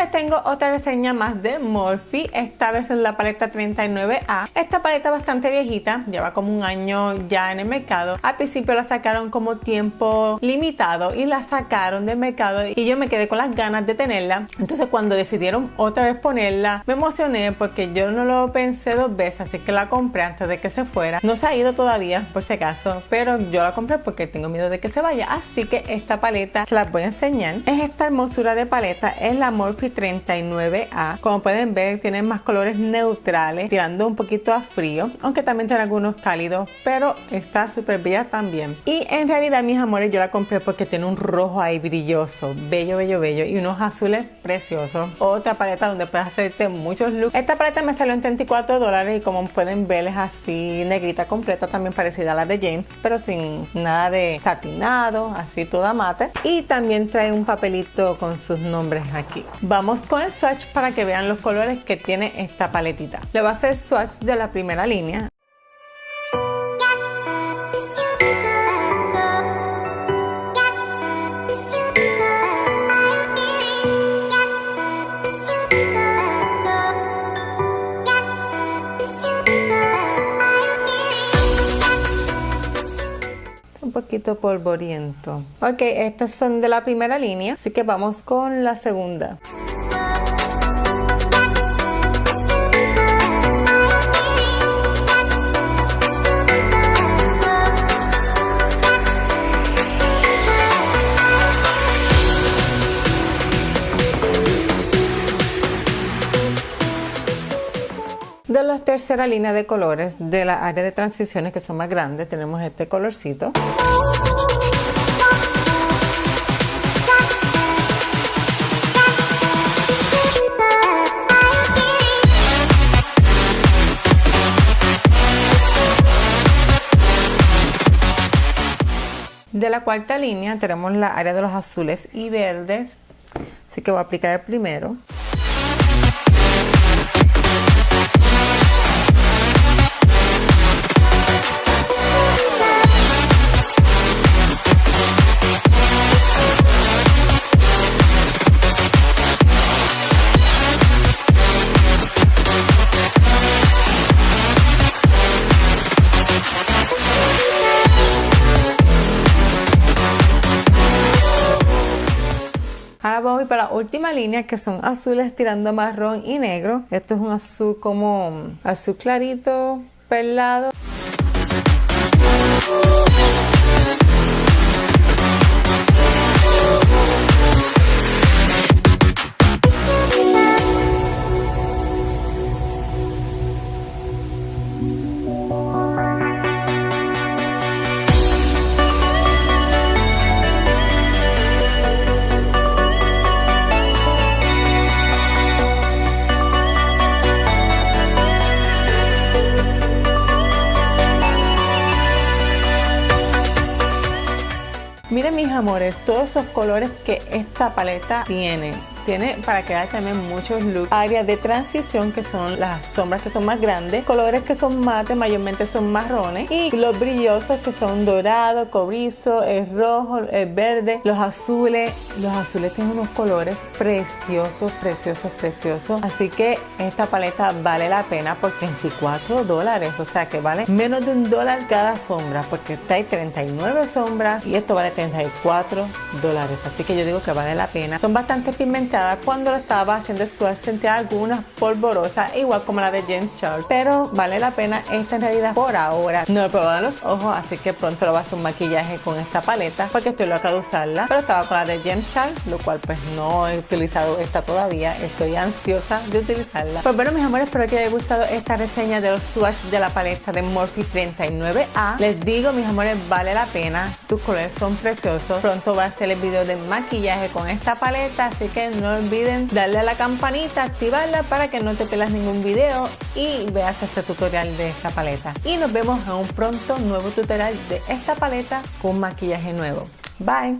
Les tengo otra reseña más de Morphe, esta vez es la paleta 39A. Esta paleta bastante viejita, lleva como un año ya en el mercado. Al principio la sacaron como tiempo limitado y la sacaron del mercado y yo me quedé con las ganas de tenerla. Entonces cuando decidieron otra vez ponerla, me emocioné porque yo no lo pensé dos veces, así que la compré antes de que se fuera. No se ha ido todavía, por si acaso, pero yo la compré porque tengo miedo de que se vaya. Así que esta paleta se la voy a enseñar. Es esta hermosura de paleta, es la Morphe 39A. Como pueden ver, tiene más colores neutrales, tirando un poquito a frío, aunque también tiene algunos cálidos, pero está súper bella también. Y en realidad, mis amores, yo la compré porque tiene un rojo ahí brilloso, bello, bello, bello, y unos azules preciosos. Otra paleta donde puedes hacerte muchos looks. Esta paleta me salió en 34 dólares y como pueden ver es así negrita completa, también parecida a la de James, pero sin nada de satinado, así toda mate. Y también trae un papelito con sus nombres aquí. Vamos con el swatch para que vean los colores que tiene esta paletita. Le va a hacer swatch de la primera línea. un poquito polvoriento. Ok, estas son de la primera línea, así que vamos con la segunda. De la tercera línea de colores de la área de transiciones que son más grandes, tenemos este colorcito. De la cuarta línea tenemos la área de los azules y verdes, así que voy a aplicar el primero. Ahora voy para la última línea que son azules tirando marrón y negro. Esto es un azul como azul clarito, perlado. Miren mis amores, todos esos colores que esta paleta tiene tiene para crear también muchos looks. Áreas de transición que son las sombras que son más grandes, colores que son mate, mayormente son marrones y los brillosos que son dorado, cobrizo, el rojo, el verde, los azules. Los azules tienen unos colores preciosos, preciosos, preciosos. Así que esta paleta vale la pena por 34 dólares, o sea que vale menos de un dólar cada sombra porque hay 39 sombras y esto vale 34 dólares. Así que yo digo que vale la pena. Son bastante cuando lo estaba haciendo swatch sentía algunas polvorosas igual como la de James Charles. Pero vale la pena esta en realidad por ahora. No he probado los ojos así que pronto lo voy a hacer un maquillaje con esta paleta porque estoy loca de usarla. Pero estaba con la de James Charles lo cual pues no he utilizado esta todavía. Estoy ansiosa de utilizarla. Pues bueno mis amores espero que les haya gustado esta reseña de los swatch de la paleta de Morphe 39A les digo mis amores vale la pena. Sus colores son preciosos. Pronto va a hacer el video de maquillaje con esta paleta así que no olviden darle a la campanita, activarla para que no te pierdas ningún video y veas este tutorial de esta paleta. Y nos vemos en un pronto nuevo tutorial de esta paleta con maquillaje nuevo. Bye.